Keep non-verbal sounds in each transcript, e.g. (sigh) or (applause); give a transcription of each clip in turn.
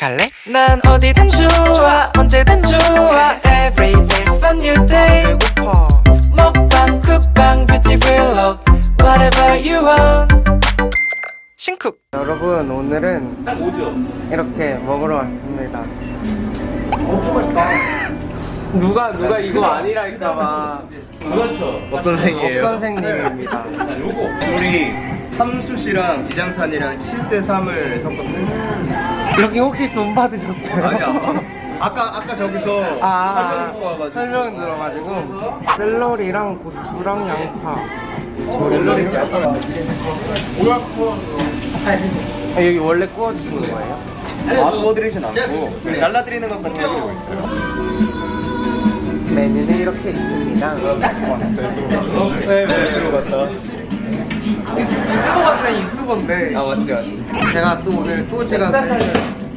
갈래? 난 어디든 좋아 언제든 좋아 Every day's a new day 배고파 먹방 쿡방 뷰티 블록 Whatever you want 신쿡 여러분 오늘은 딱 오죠? 이렇게 먹으러 왔습니다 엄청 맛있다. 누가 누가 이거 아니랄까봐 그렇죠. 박 선생이에요. 업 선생님입니다 자, 요거. 우리 참숯이랑 비장탄이랑 7대 3을 섞었는데 여기 혹시 돈 받으셨어요? 아니 안 받았어. 아까 아까 저기서 아, 설명 듣고 와가지고 설명 들어가지고 샐러리랑 고추랑 양파 샐러리 짤 아, 여기 원래 구워주시는 거예요? 아 구워드리진 않고 잘라드리는 것까지 해드리고 있어요. 메뉴는 이렇게 있습니다 네, 네 들어갔다. 유튜버 같은 유튜버인데. 아 맞지 맞지. 제가 또 오늘 또 제가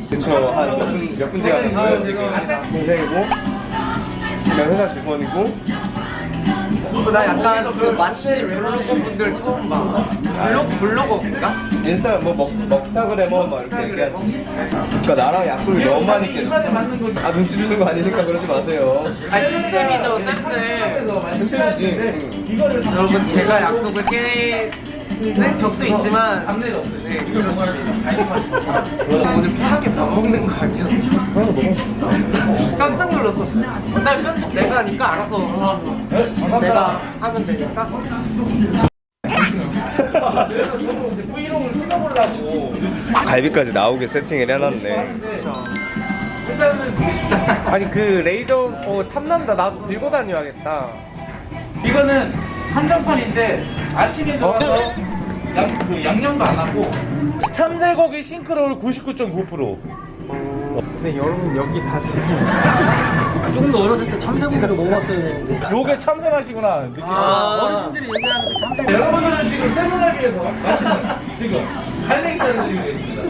그쵸 한몇분몇 분째가 됐고요. 지금. 동생이고 그냥 회사 직원이고 나 약간 그 맛집 블로거 분들 처음 봐 블로그 블로거인가? 인스타 뭐 먹, 먹스타그래머 막 이렇게 얘기하지. 그러니까 나랑 약속이 너무 많이 깨졌어. 아 눈치 주는 거 아니니까 그러지 마세요. 아니 쌤쌤이죠 쌤쌤 쌤쌤이지. 여러분 제가 약속을 깨는 적도 있지만. 네 그렇습니다 오늘 편하게 밥 먹는 거 아니었어? (laughs) 놀랐어. 어차피 편집 내가 하니까 알아서 내가 하면 되니까. 브이로그를 찍어보려고. 갈비까지 나오게 세팅을 해놨네. 아니 그 레이저 어 탐난다. 나도 들고 다녀야겠다. 이거는 한정판인데 아침에 들어가서 양, 그 양념도 안 하고 참새고기 싱크로울 99.9% 근데 여러분 여기 다 지금 조금 더 어렸을 때 참새고기를 먹어봤어야 되는데. 요게 참새 맛이구나 느낌 아, 어르신들이 얘기하는 그 참새고기. 여러분들은 지금 세분할비에서 맛있는 지금 갈매기살을 드리고 계십니다.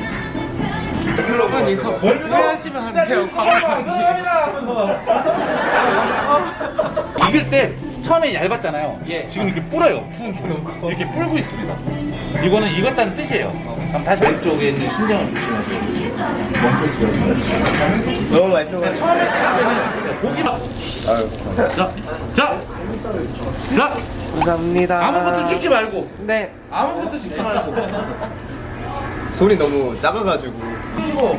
여러분 이거 후회하시면 안 돼요 익을 때 처음에 얇았잖아요. 지금 이렇게 불어요. 푹 이렇게 불고 있습니다. 이거는 익었다는 뜻이에요. 그럼 다시 왼쪽에 있는 신경을 조심하세요. 있어요. 너무 맛있어가지고. 처음에 딱 고기만. 아유. 자, 자, 자, 감사합니다 아무것도 찍지 말고, 네 아무것도 찍지 말고. 손이 너무 작아가지고. 그리고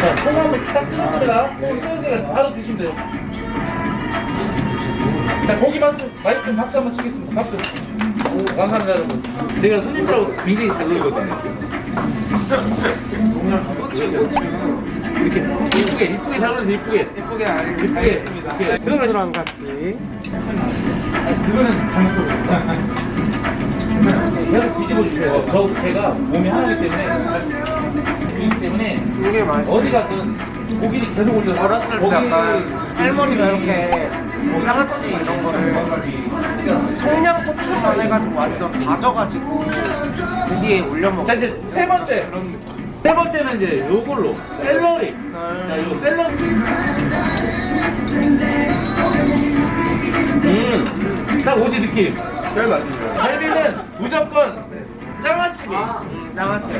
자, 소금을 딱 찍었습니다. 소금 찍었으니까 바로 드시면 돼요. 자, 고기 맛있, 맛있으면 박수 한번 치겠습니다. 박수. 오, 감사합니다, 여러분. 제가 손님들하고 굉장히 잘 놀거든요. 이렇게 이쁘게, 이쁘게 잘 놀려서 이쁘게. 이쁘게. 알겠습니다 이렇게. 들어가시 소주랑 같이 아니, 그거는 잘못했어요. 계속 뒤집어 돼요. 저, 제가 몸이 하나이기 때문에, 이기 때문에, 이게 맛있어 어디 가든 고기를 계속 올려서 어렸을 때 약간 할머니가 이렇게 양아치 이런 거를 청양고추만 해가지고 완전 다져가지고 그 뒤에 올려 먹고. 자 이제 세 번째. 세 번째는 이제 요걸로. 샐러리. 자 이거 샐러리. 딱 오지 느낌. 제일 맛있어요. 갈비는 무조건 장아찌개 양아치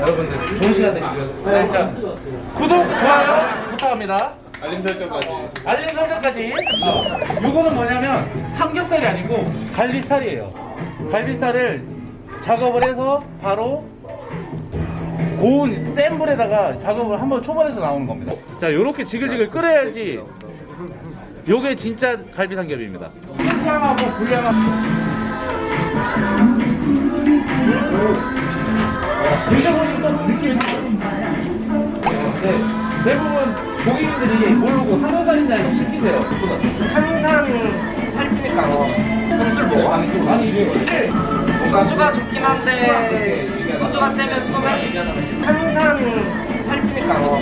여러분들 좋은 시간 되시고요 네, 자 구독 좋아요 부탁합니다 알림 설정까지. 알림 설정까지. 어, 요거는 뭐냐면 삼겹살이 아니고 갈비살이에요. 갈비살을 작업을 해서 바로 고운 센 불에다가 작업을 한번 초벌해서 나오는 겁니다. 자 요렇게 지글지글 끓여야지 요게 진짜 갈비 삼겹입니다. 불량하고 불량하고. 드셔보니까 느낌이 네, 대부분 고객님들이 모르고 삼겹살이나 시키세요 탄산 살찌니까 뭐 술술 먹어? 아니 좀 아니 소주가 좋긴 한데 소주가 세면 술은 탄산 살찌니까 뭐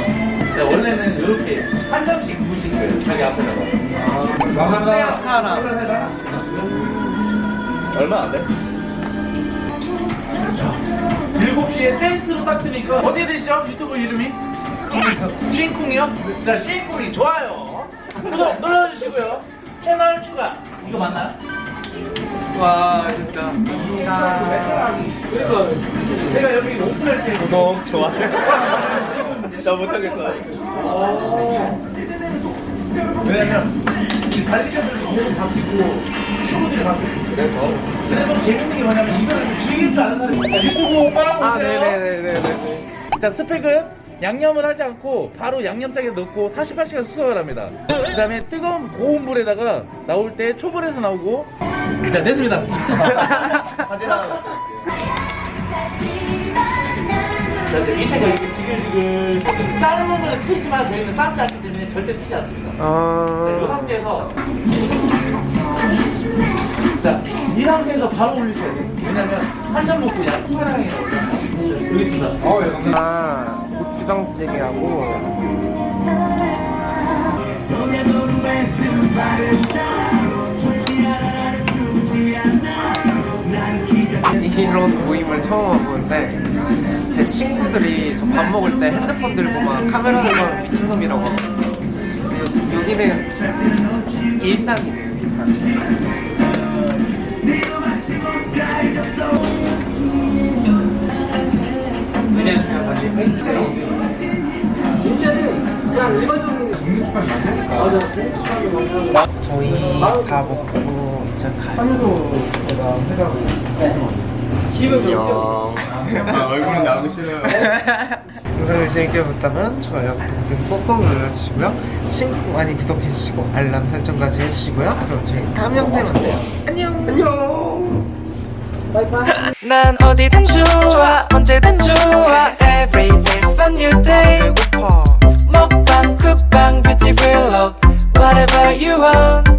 네, 원래는 이렇게 한 점씩 부으시는 거예요 자기 앞에다가 아, 세한 사람. 얼마 안 돼? 뜨니까. 어디에 되시죠? 유튜브 이름이? 싱쿵이요? 자 싱쿵이 좋아요. 구독 눌러주시고요. 채널 추가. 이거 맞나요? 와 진짜. 감사합니다 제가 여기 오픈할 때 구독 좋아요. (laughs) 나 못하겠어. 왜냐면 이 관리자들도 너무 바뀌고 친구들이 바뀌고. 그래서 그래서 재밌는 게 뭐냐면 이거를 좀 즐길 줄 아는 사람이 있다 유튜브 빠보세요. 아 네네네네네. 자 스펙은 양념을 하지 않고 바로 양념장에 넣고 48시간 수성을 합니다. 그 다음에 뜨거운 고운 불에다가 나올 때 초벌에서 나오고. 자 됐습니다. (laughs) 사진 하나 자 이제 밑에가 이렇게 지글지글 삶은 거는 튀지만 저희는 삶지 않기 때문에 절대 튀지 않습니다 이아 상태에서 자, 이 상태에서 바로 올리셔야 돼요. 왜냐면 한 잔 먹고 약 투하랑이 나오잖아요. 여기 있습니다. 어, 여기. 아, 고추장찌개하고 이런 모임을 처음 와보는데 제 친구들이 저 밥 먹을 때 핸드폰 들고 막 카메라 들고 미친놈이라고. 근데 여기는 일상이네요 일상 그냥 그냥 다시 헬스장 저희 다 먹고 이제 가요. 안녕. 아, 얼굴은 나오기 싫어요 (laughs) 영상을 재밌게 봤다면 좋아요, 구독 등 꼭꼭 눌러주시고요. 신곡 많이 구독해주시고 알람 설정까지 해주시고요. 그럼 저희 다음 영상에 만나요. 안녕. 안녕. 난 어디든 좋아 언제든 좋아 Every day's a new day 배고파. 먹방 쿡방 뷰티 블록 Whatever you want